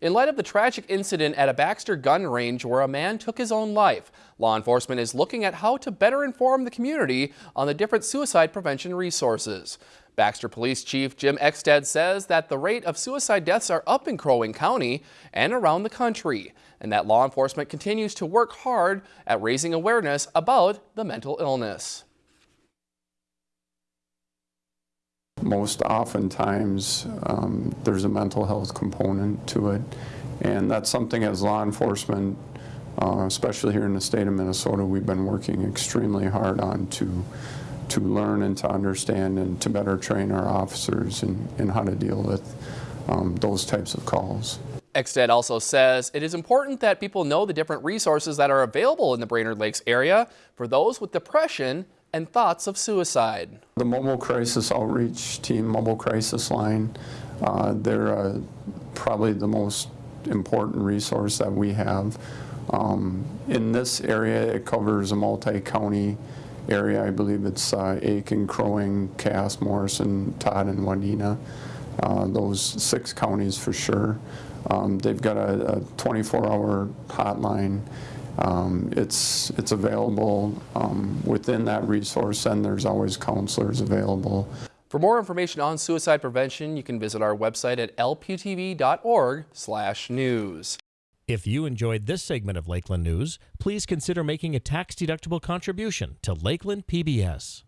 In light of the tragic incident at a Baxter gun range where a man took his own life, law enforcement is looking at how to better inform the community on the different suicide prevention resources. Baxter Police Chief Jim Ekstad says that the rate of suicide deaths are up in Crow Wing County and around the country, and that law enforcement continues to work hard at raising awareness about the mental illness. Most oftentimes, um, there's a mental health component to it, and that's something as law enforcement, uh, especially here in the state of Minnesota, we've been working extremely hard on to to learn and to understand and to better train our officers in, in how to deal with um, those types of calls. Ekstad also says it is important that people know the different resources that are available in the Brainerd Lakes area for those with depression and thoughts of suicide. The Mobile Crisis Outreach Team, Mobile Crisis Line, uh, they're uh, probably the most important resource that we have. Um, in this area, it covers a multi-county area. I believe it's uh, Aitkin, Crow Wing, Cass, Morrison, Todd, and Wadena. Uh, those six counties for sure. Um, they've got a 24-hour hotline. Um, it's it's available um, within that resource, and there's always counselors available. For more information on suicide prevention, you can visit our website at lptv.org/news. If you enjoyed this segment of Lakeland News, please consider making a tax-deductible contribution to Lakeland PBS.